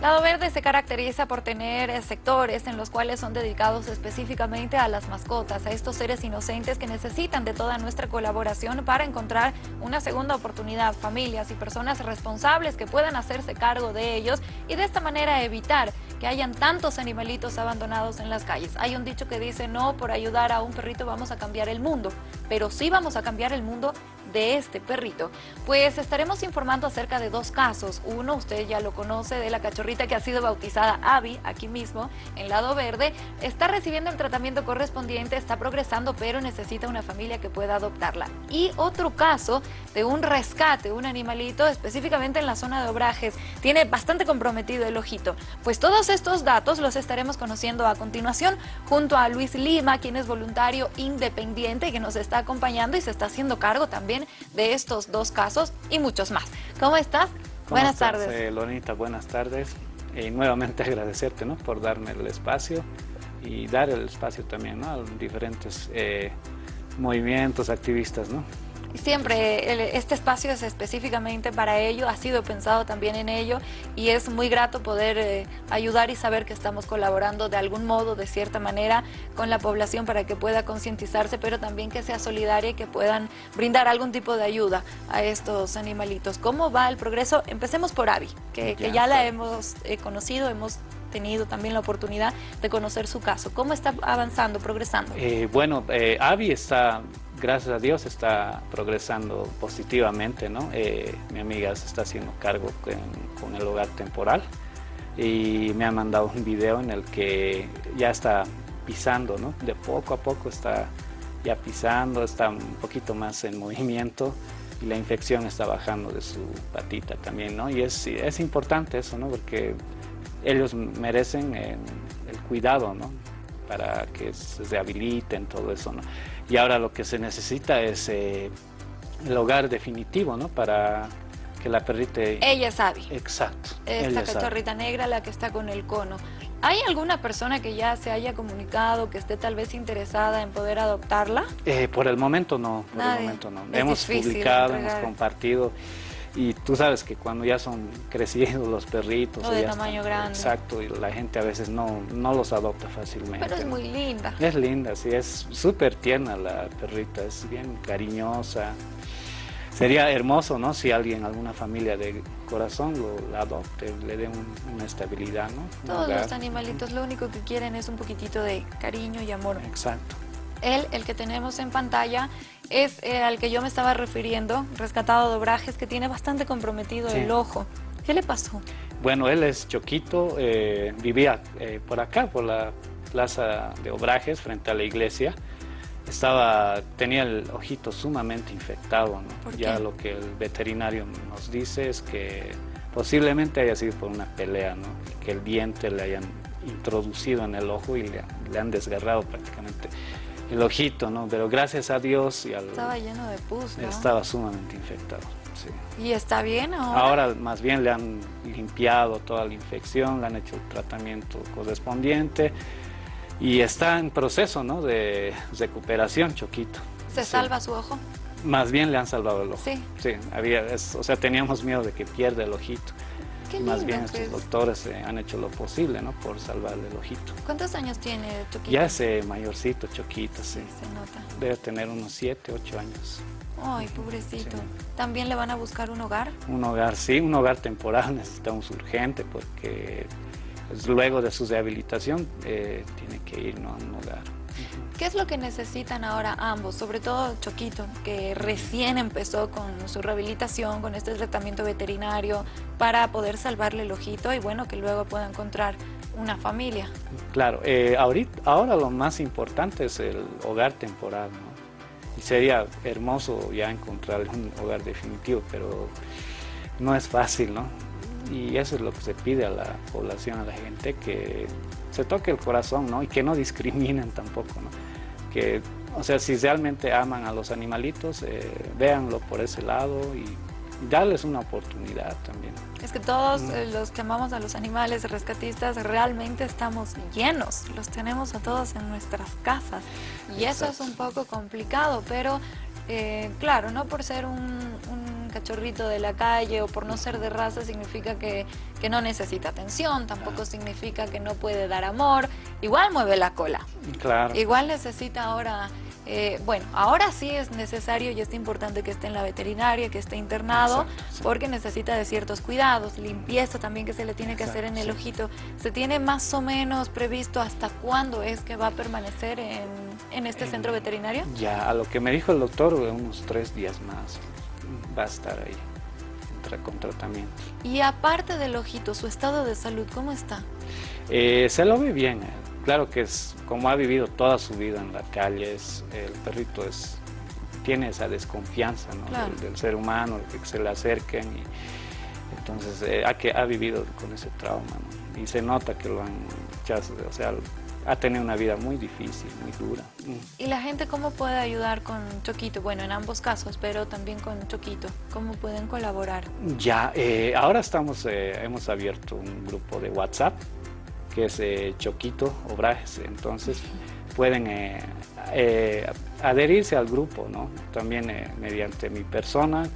Lado Verde se caracteriza por tener eh, sectores en los cuales son dedicados específicamente a las mascotas, a estos seres inocentes que necesitan de toda nuestra colaboración para encontrar una segunda oportunidad, familias y personas responsables que puedan hacerse cargo de ellos y de esta manera evitar que hayan tantos animalitos abandonados en las calles. Hay un dicho que dice, no, por ayudar a un perrito vamos a cambiar el mundo, pero sí vamos a cambiar el mundo de este perrito. Pues estaremos informando acerca de dos casos. Uno, usted ya lo conoce, de la cachorrita que ha sido bautizada Abby, aquí mismo, en Lado Verde. Está recibiendo el tratamiento correspondiente, está progresando, pero necesita una familia que pueda adoptarla. Y otro caso de un rescate, un animalito, específicamente en la zona de Obrajes. Tiene bastante comprometido el ojito. Pues todos estos datos los estaremos conociendo a continuación junto a Luis Lima, quien es voluntario independiente que nos está acompañando y se está haciendo cargo también de estos dos casos y muchos más. ¿Cómo estás? buenas tardes. Eh, Lonita, buenas tardes. Y nuevamente agradecerte ¿no? por darme el espacio y dar el espacio también ¿no? a diferentes eh, movimientos, activistas. ¿no? Siempre este espacio es específicamente para ello, ha sido pensado también en ello y es muy grato poder eh, ayudar y saber que estamos colaborando de algún modo, de cierta manera, con la población para que pueda concientizarse, pero también que sea solidaria y que puedan brindar algún tipo de ayuda a estos animalitos. ¿Cómo va el progreso? Empecemos por Avi, que ya, la hemos eh, conocido, hemos tenido también la oportunidad de conocer su caso. ¿Cómo está avanzando, progresando? Eh, bueno, Avi está, gracias a Dios, está progresando positivamente, ¿no? Eh, mi amiga se está haciendo cargo con, el hogar temporal y me ha mandado un video en el que ya está pisando, ¿no? De poco a poco está ya pisando, está un poquito más en movimiento y la infección está bajando de su patita también, ¿no? Y es, es importante eso, ¿no? Porque ellos merecen eh, el cuidado, ¿no? Para que se rehabiliten, todo eso, ¿no? Y ahora lo que se necesita es eh, el hogar definitivo, ¿no? Para que la perrita... Ella sabe. Exacto. Esta cachorrita negra, la que está con el cono. ¿Hay alguna persona que ya se haya comunicado, que esté tal vez interesada en poder adoptarla? Eh, por el momento no, por el momento no. hemos publicado, hemos compartido. Y tú sabes que cuando ya son crecidos los perritos... O de tamaño grande. Exacto, y la gente a veces no, no los adopta fácilmente. Pero es muy linda. Es linda, sí, es súper tierna la perrita, es bien cariñosa. Sería hermoso, ¿no? Si alguien, alguna familia de corazón lo adopte, le dé una estabilidad, ¿no? Todos los animalitos lo único que quieren es un poquitito de cariño y amor. Exacto. Él, el que tenemos en pantalla, es eh, al que yo me estaba refiriendo, rescatado de Obrajes, que tiene bastante comprometido el ojo. ¿Qué le pasó? Bueno, él es choquito, eh, vivía eh, por acá, por la plaza de Obrajes, frente a la iglesia. Estaba, tenía el ojito sumamente infectado. ya lo que el veterinario nos dice es que posiblemente haya sido por una pelea, ¿no? que el diente le hayan introducido en el ojo y le, le han desgarrado prácticamente el ojito, ¿no? Pero gracias a Dios y al... Estaba lleno de pus, ¿no? Estaba sumamente infectado, sí. ¿Y está bien ahora? Ahora más bien le han limpiado toda la infección, le han hecho el tratamiento correspondiente y está en proceso, ¿no? De recuperación, Choquito. ¿Se salva su ojo? Más bien le han salvado el ojo. Sí. Sí, había, o sea, teníamos miedo de que pierda el ojito. Más bien estos pues. doctores eh, han hecho lo posible, ¿no? Por salvarle el ojito. ¿Cuántos años tiene Choquito? Ya ese mayorcito, Choquito, sí. se nota. Debe tener unos 7, 8 años. Ay, pobrecito. ¿También le van a buscar un hogar? Un hogar, sí, un hogar temporal necesitamos urgente porque luego de su rehabilitación eh, tiene que ir a un hogar. ¿Qué es lo que necesitan ahora ambos? Sobre todo Choquito, que recién empezó con su rehabilitación, con este tratamiento veterinario, para poder salvarle el ojito y bueno, que luego pueda encontrar una familia. Claro, eh, ahorita, ahora lo más importante es el hogar temporal, ¿no? Y sería hermoso ya encontrar un hogar definitivo, pero no es fácil, ¿no? Y eso es lo que se pide a la población, a la gente, que se toque el corazón, ¿no? Y que no discriminen tampoco, ¿no? Que, o sea, si realmente aman a los animalitos, eh, véanlo por ese lado y, darles una oportunidad también. Es que todos mm. eh, los que amamos a los animales rescatistas realmente estamos llenos, los tenemos a todos en nuestras casas y eso es un poco complicado, pero eh, claro, no por ser un cachorrito de la calle o por no ser de raza significa que, que no necesita atención, tampoco significa que no puede dar amor, igual mueve la cola. Claro. Igual necesita ahora eh, bueno, ahora sí es necesario y es importante que esté en la veterinaria, que esté internado, porque necesita de ciertos cuidados, limpieza también que se le tiene que hacer en el ojito. ¿Se tiene más o menos previsto hasta cuándo es que va a permanecer en, este centro veterinario? Ya, a lo que me dijo el doctor, unos tres días más va a estar ahí con tratamiento. Y aparte del ojito, su estado de salud, ¿cómo está? Eh, se lo ve bien, eh claro que es como ha vivido toda su vida en la calle, el perrito es, tiene esa desconfianza del, ser humano, de que se le acerquen. Y, entonces eh, ha, que, ha vivido con ese trauma y se nota que lo han, o sea, ha tenido una vida muy difícil, muy dura. ¿Y la gente cómo puede ayudar con Choquito? Bueno, en ambos casos, pero también con Choquito. ¿Cómo pueden colaborar? Ya, eh, ahora estamos, eh, hemos abierto un grupo de WhatsApp que es eh, Choquito Obrajes. Entonces pueden adherirse al grupo, ¿no? También mediante mi persona,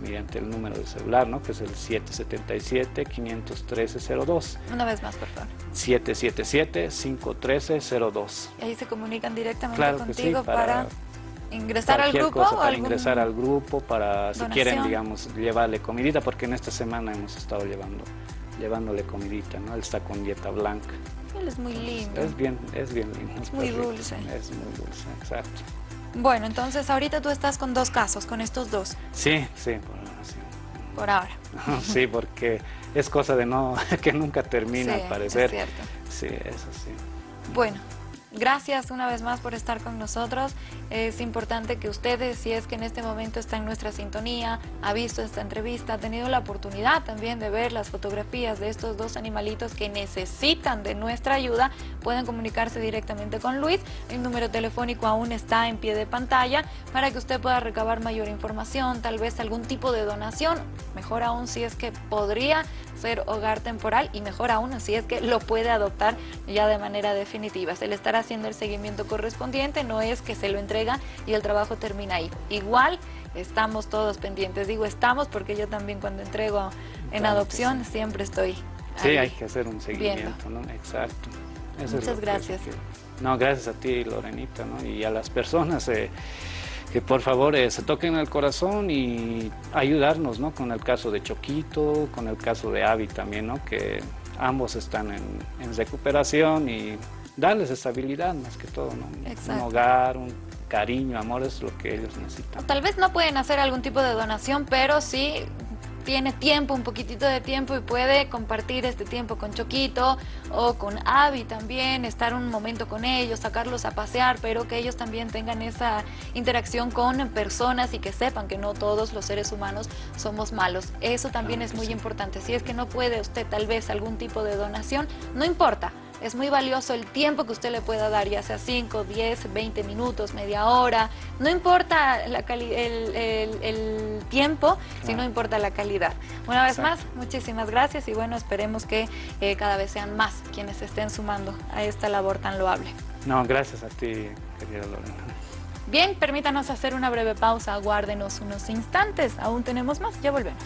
mediante el número de celular, ¿no? que es el 777-513-02. Una vez más, por favor. 777-513-02. Y ahí se comunican directamente contigo para, ingresar al grupo. para ingresar al grupo, para si quieren, digamos, llevarle comidita, porque en esta semana hemos estado llevando llevándole comidita, ¿no? Él está con dieta blanca. Él es muy lindo. Es bien, es bien lindo. Es muy dulce. Es muy dulce, exacto. Bueno, entonces ahorita tú estás con dos casos, con estos dos. Sí, sí, por ahora sí. Por ahora. sí, porque es cosa de no, que nunca termina al parecer. es cierto. Sí, eso sí. Bueno, Gracias una vez más por estar con nosotros. Es importante que ustedes, si es que en este momento está en nuestra sintonía, ha visto esta entrevista, ha tenido la oportunidad también de ver las fotografías de estos dos animalitos que necesitan de nuestra ayuda, pueden comunicarse directamente con Luis. El número telefónico aún está en pie de pantalla para que usted pueda recabar mayor información, tal vez algún tipo de donación, mejor aún si es que podría ser hogar temporal y mejor aún si es que lo puede adoptar ya de manera definitiva. Se le estará haciendo el seguimiento correspondiente, no es que se lo entrega y el trabajo termina ahí. Igual estamos todos pendientes, digo estamos porque yo también cuando entrego en adopción siempre estoy Sí, hay que hacer un seguimiento, ¿no? Exacto. Muchas gracias. no, gracias a ti, Lorenita, ¿no? Y a las personas eh, que por favor eh, se toquen el corazón y ayudarnos, ¿no? Con el caso de Choquito, con el caso de Avi también, ¿no? Que ambos están en, en recuperación y darles estabilidad más que todo, ¿no? Un hogar, un cariño, amor es lo que ellos necesitan. tal vez no pueden hacer algún tipo de donación, pero sí tiene tiempo, un poquitito de tiempo y puede compartir este tiempo con Choquito o con Avi también, estar un momento con ellos, sacarlos a pasear, pero que ellos también tengan esa interacción con personas y que sepan que no todos los seres humanos somos malos. Eso también es muy importante. Si es que no puede usted tal vez algún tipo de donación, no importa, es muy valioso el tiempo que usted le pueda dar, ya sea 5, 10, 20 minutos, media hora. No importa la el, tiempo, sino importa la calidad. Una vez más, muchísimas gracias y bueno, esperemos que eh, cada vez sean más quienes estén sumando a esta labor tan loable. No, gracias a ti, querida Lorena. Bien, permítanos hacer una breve pausa, aguárdenos unos instantes, aún tenemos más, ya volvemos.